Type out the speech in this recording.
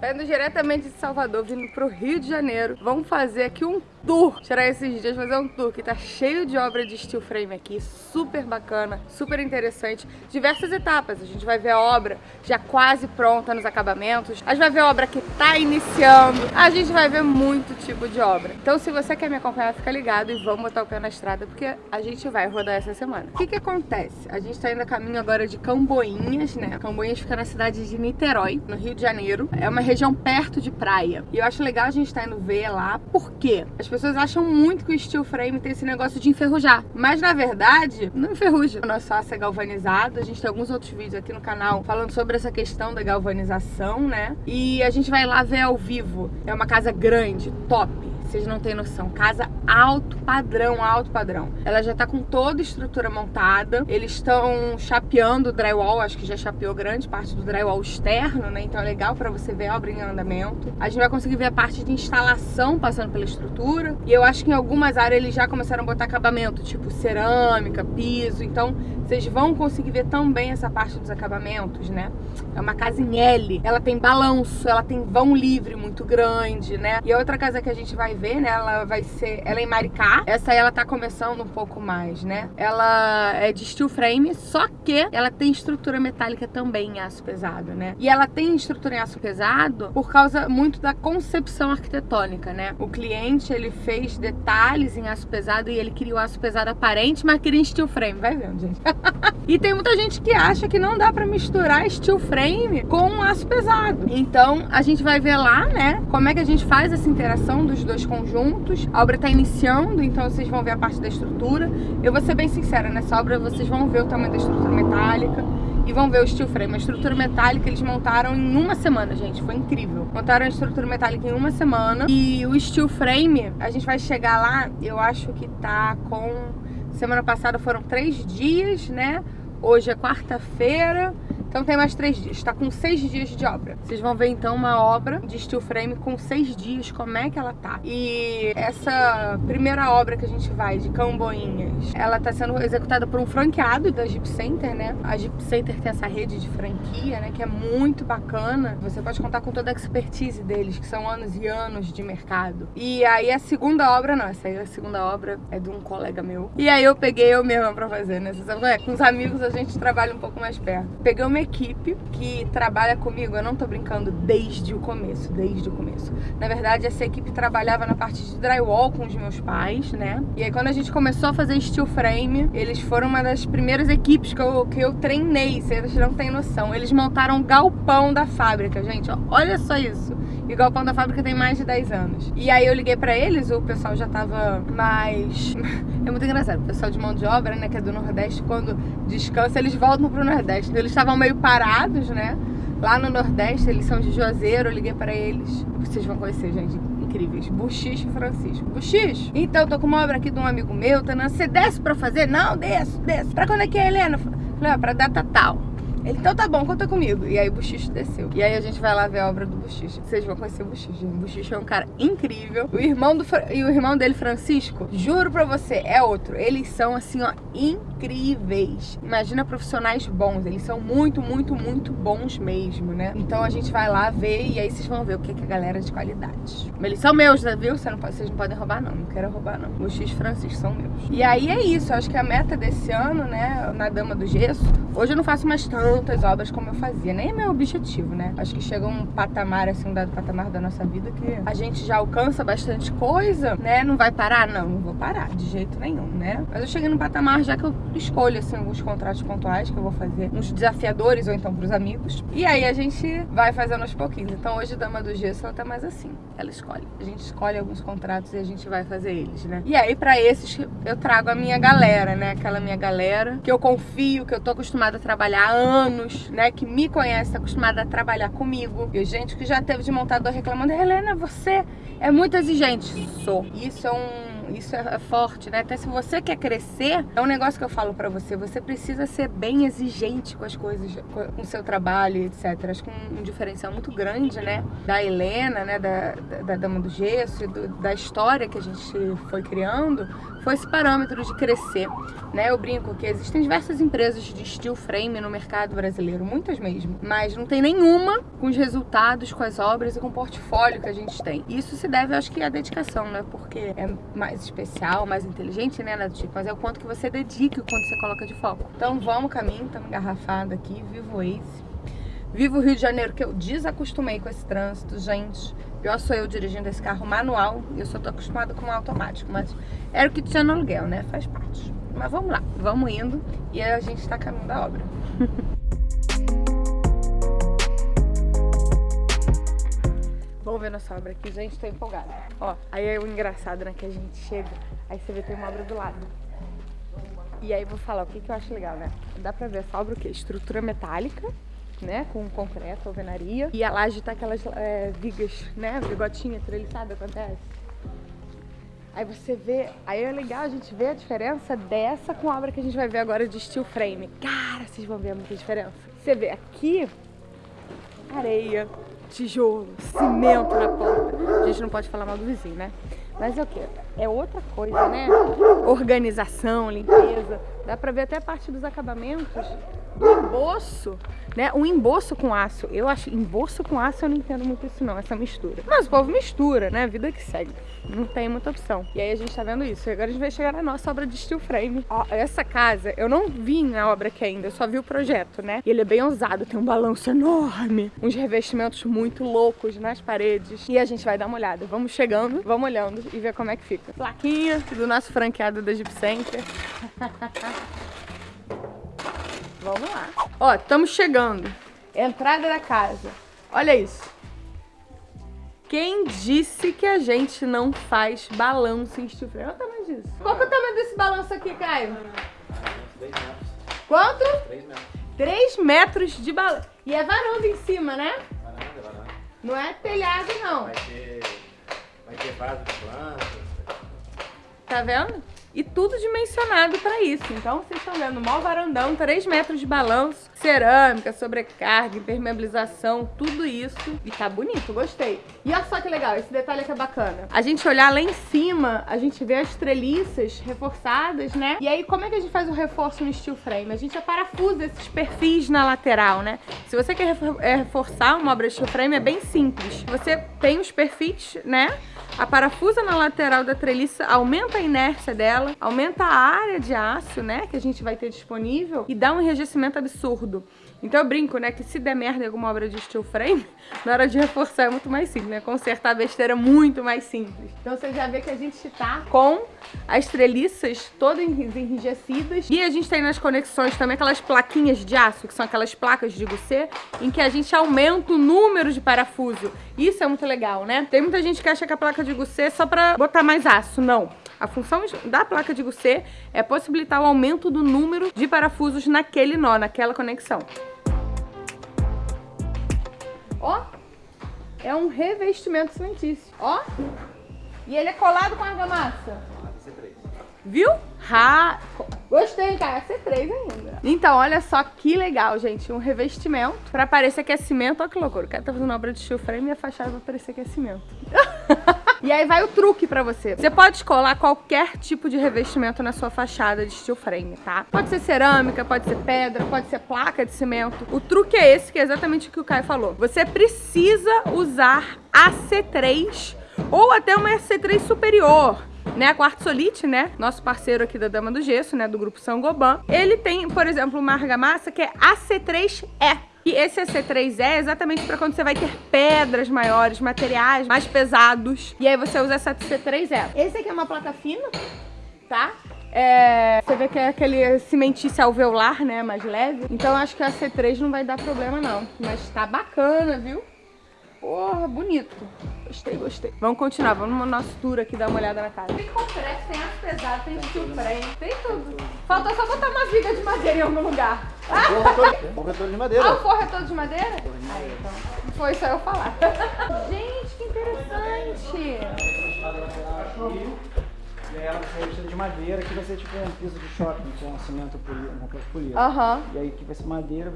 Saindo diretamente de Salvador, vindo pro Rio de Janeiro. Vamos fazer aqui um tour. Tirar esses dias, fazer um tour que tá cheio de obra de steel frame aqui. Super bacana, super interessante. Diversas etapas. A gente vai ver a obra já quase pronta nos acabamentos. A gente vai ver a obra que tá iniciando. A gente vai ver muito tipo de obra. Então se você quer me acompanhar, fica ligado e vamos botar o pé na estrada porque a gente vai rodar essa semana. O que que acontece? A gente tá indo a caminho agora de Camboinhas, né? Camboinhas fica na cidade de Niterói, no Rio de Janeiro. É uma região perto de praia. E eu acho legal a gente estar tá indo ver lá, porque as pessoas acham muito que o steel frame tem esse negócio de enferrujar. Mas na verdade, não enferruja. O nosso aço é galvanizado. A gente tem alguns outros vídeos aqui no canal falando sobre essa questão da galvanização, né? E a gente vai lá ver ao vivo. É uma casa grande, top vocês não têm noção. Casa alto padrão, alto padrão. Ela já tá com toda a estrutura montada. Eles estão chapeando o drywall, acho que já chapeou grande parte do drywall externo, né? Então é legal pra você ver a obra em andamento. A gente vai conseguir ver a parte de instalação passando pela estrutura. E eu acho que em algumas áreas eles já começaram a botar acabamento, tipo cerâmica, piso. Então vocês vão conseguir ver também essa parte dos acabamentos, né? É uma casa em L. Ela tem balanço, ela tem vão livre muito grande, né? E a outra casa que a gente vai ver, né? Ela vai ser... Ela é em Maricá. Essa aí ela tá começando um pouco mais, né? Ela é de steel frame, só que ela tem estrutura metálica também em aço pesado, né? E ela tem estrutura em aço pesado por causa muito da concepção arquitetônica, né? O cliente, ele fez detalhes em aço pesado e ele queria o aço pesado aparente, mas queria em steel frame. Vai vendo, gente. e tem muita gente que acha que não dá pra misturar steel frame com aço pesado. Então, a gente vai ver lá, né, como é que a gente faz essa interação dos dois conjuntos. A obra tá iniciando, então vocês vão ver a parte da estrutura. Eu vou ser bem sincera, nessa obra vocês vão ver o tamanho da estrutura metálica e vão ver o steel frame. A estrutura metálica eles montaram em uma semana, gente. Foi incrível. Montaram a estrutura metálica em uma semana. E o steel frame, a gente vai chegar lá, eu acho que tá com... Semana passada foram três dias, né? Hoje é quarta-feira. Então tem mais três dias, tá com seis dias de obra. Vocês vão ver então uma obra de steel frame com seis dias, como é que ela tá. E essa primeira obra que a gente vai, de Camboinhas, ela tá sendo executada por um franqueado da Jeep Center, né? A Jeep Center tem essa rede de franquia, né? Que é muito bacana. Você pode contar com toda a expertise deles, que são anos e anos de mercado. E aí a segunda obra, não, essa aí a segunda obra é de um colega meu. E aí eu peguei eu mesma pra fazer, né? É, com os amigos a gente trabalha um pouco mais perto. Peguei o meu equipe que trabalha comigo, eu não tô brincando, desde o começo, desde o começo. Na verdade, essa equipe trabalhava na parte de drywall com os meus pais, né? E aí quando a gente começou a fazer steel frame, eles foram uma das primeiras equipes que eu, que eu treinei, vocês não têm noção. Eles montaram o galpão da fábrica, gente, ó, olha só isso. E o galpão da fábrica tem mais de 10 anos. E aí eu liguei pra eles, o pessoal já tava mais... é muito engraçado, o pessoal de mão de obra, né, que é do Nordeste, quando descansa, eles voltam pro Nordeste. Então eles estavam meio parados, né, lá no Nordeste, eles são de Juazeiro, eu liguei pra eles. Vocês vão conhecer, gente, incríveis. Buchiche Francisco. Buchiche, então, tô com uma obra aqui de um amigo meu, tá, você desce pra fazer? Não, desço, desço. Pra quando é que é, Helena? Falei, ó, pra data tal. Ele, então tá bom, conta comigo. E aí o Buchicho desceu. E aí a gente vai lá ver a obra do Buchicho. Vocês vão conhecer o Buchicho. O Buchicho é um cara incrível. O irmão do e o irmão dele, Francisco, juro pra você, é outro. Eles são assim, ó, incríveis. Imagina profissionais bons. Eles são muito, muito, muito bons mesmo, né? Então a gente vai lá ver e aí vocês vão ver o que é, que a galera é de qualidade. Eles são meus, né, viu? Você não pode, vocês não podem roubar, não. Não quero roubar, não. Buchicho e Francisco são meus. E aí é isso. Acho que a meta desse ano, né, na Dama do Gesso, hoje eu não faço mais tantas obras como eu fazia. Nem é meu objetivo, né? Acho que chega um patamar, assim, um dado patamar da nossa vida que a gente já alcança bastante coisa, né? Não vai parar? Não, não vou parar, de jeito nenhum, né? Mas eu cheguei num patamar já que eu escolho, assim, alguns contratos pontuais que eu vou fazer, uns desafiadores ou então pros amigos. E aí a gente vai fazendo aos pouquinhos. Então hoje Dama do Gesso, ela tá mais assim. Ela escolhe. A gente escolhe alguns contratos e a gente vai fazer eles, né? E aí pra esses eu trago a minha galera, né? Aquela minha galera que eu confio, que eu tô acostumada a trabalhar há anos, né? Que me conhece, tá acostumada a trabalhar comigo. E gente que já teve de montador reclamando, Helena, você é muito exigente. Sou. Isso é um isso é, forte, né? Até se você quer crescer, é um negócio que eu falo pra você, você precisa ser bem exigente com as coisas, com o seu trabalho, etc. Acho que um, um diferencial muito grande, né? Da Helena, né? Da, da, da Dama do Gesso do, da história que a gente foi criando, foi esse parâmetro de crescer, né? Eu brinco que existem diversas empresas de steel frame no mercado brasileiro, muitas mesmo, mas não tem nenhuma com os resultados, com as obras e com o portfólio que a gente tem. Isso se deve, acho que, à dedicação, né? Porque é mais especial, mais inteligente, né? Nada tipo, mas é o quanto que você dedica, o quanto você coloca de foco. Então vamos caminho, estamos engarrafados aqui, vivo Ace. Vivo o Rio de Janeiro, que eu desacostumei com esse trânsito, gente. Pior sou eu dirigindo esse carro manual e eu só tô acostumada com automático. Mas era o que tinha no aluguel, né? Faz parte. Mas vamos lá, vamos indo e a gente tá caminho da obra. vamos ver nossa obra aqui, gente, tô empolgada. Ó, aí é o engraçado, né? Que a gente chega, aí você vê tem uma obra do lado. E aí vou falar o que, que eu acho legal, né? Dá pra ver essa obra o quê? Estrutura metálica né, com concreto, alvenaria. E a laje tá aquelas é, vigas, né, vigotinha treliçada, acontece. Aí você vê, aí é legal a gente ver a diferença dessa com a obra que a gente vai ver agora de steel frame. Cara, vocês vão ver muita diferença. Você vê aqui, areia, tijolo, cimento na porta. A gente não pode falar mal do vizinho, né? Mas é o que? É outra coisa, né? Organização, limpeza. Dá pra ver até a parte dos acabamentos emboço né? Um emboço com aço. Eu acho, emboço com aço eu não entendo muito isso não, essa mistura. Mas o povo mistura, né? Vida que segue. Não tem muita opção. E aí a gente tá vendo isso. E agora a gente vai chegar na nossa obra de steel frame. Ó, essa casa, eu não vi na obra aqui ainda, eu só vi o projeto, né? E ele é bem ousado, tem um balanço enorme, uns revestimentos muito loucos nas paredes. E a gente vai dar uma olhada. Vamos chegando, vamos olhando e ver como é que fica. Plaquinha do nosso franqueado da Jeep Center. Vamos lá. Ó, estamos chegando. Entrada da casa. Olha isso. Quem disse que a gente não faz balanço em steel frame? Olha o tamanho disso. Qual que é o tamanho desse balanço aqui, Caio? 3 metros. Quanto? 3 metros. 3 metros de balanço. E é varanda em cima, né? Varanda, varanda. Não é telhado, não. Vai ter, vai ter vaso de plantas. Tá vendo? E tudo dimensionado para isso. Então, vocês estão vendo, mó varandão, 3 metros de balanço, cerâmica, sobrecarga, impermeabilização, tudo isso. E tá bonito, gostei. E olha só que legal, esse detalhe aqui é bacana. A gente olhar lá em cima, a gente vê as treliças reforçadas, né? E aí, como é que a gente faz o reforço no steel frame? A gente aparafusa esses perfis na lateral, né? Se você quer é, reforçar uma obra de steel frame, é bem simples. Você tem os perfis, né? A parafusa na lateral da treliça aumenta a inércia dela, aumenta a área de aço, né, que a gente vai ter disponível e dá um enrijecimento absurdo. Então eu brinco, né, que se der merda em alguma obra de steel frame, na hora de reforçar é muito mais simples, né? Consertar a besteira é muito mais simples. Então você já vê que a gente tá com as treliças todas enrijecidas. E a gente tem nas conexões também aquelas plaquinhas de aço, que são aquelas placas de goussê, em que a gente aumenta o número de parafuso. Isso é muito legal, né? Tem muita gente que acha que a placa de goussê é só pra botar mais aço. Não. A função da placa de goussê é possibilitar o aumento do número de parafusos naquele nó, naquela conexão. Ó, é um revestimento cimentício. Ó, e ele é colado com argamassa. Viu? Ha... Gostei, cara. É C3 ainda. Então, olha só que legal, gente. Um revestimento pra parecer que é cimento. Olha que loucura. O cara tá fazendo obra de frame e a fachada vai parecer que é cimento. e aí vai o truque pra você. Você pode colar qualquer tipo de revestimento na sua fachada de steel frame, tá? Pode ser cerâmica, pode ser pedra, pode ser placa de cimento. O truque é esse, que é exatamente o que o Caio falou. Você precisa usar AC3 ou até uma AC3 superior né, a Quartzolite, né, nosso parceiro aqui da Dama do Gesso, né, do grupo São Goban, ele tem, por exemplo, uma argamassa que é AC3E. E esse AC3E é exatamente para quando você vai ter pedras maiores, materiais mais pesados. E aí você usa essa AC3E. Esse aqui é uma placa fina, tá? É, você vê que é aquele cimentício alveolar, né, mais leve. Então acho que a C3 não vai dar problema não. Mas tá bacana, viu? Porra, bonito. Gostei, gostei. Vamos continuar, vamos no nosso tour aqui dar uma olhada na casa. Tem concreto, tem aço pesado, tem steel frame, tem tudo. Faltou só botar uma viga de madeira em algum lugar. Ah! Corretor de madeira. Ah, o forro é todo de madeira? Aí, então. Não foi só eu falar. Gente, que interessante. E aí ela vai ser de madeira, que vai ser tipo um piso de shopping, com um cimento polido, um polido. Aham. E aí que vai ser madeira,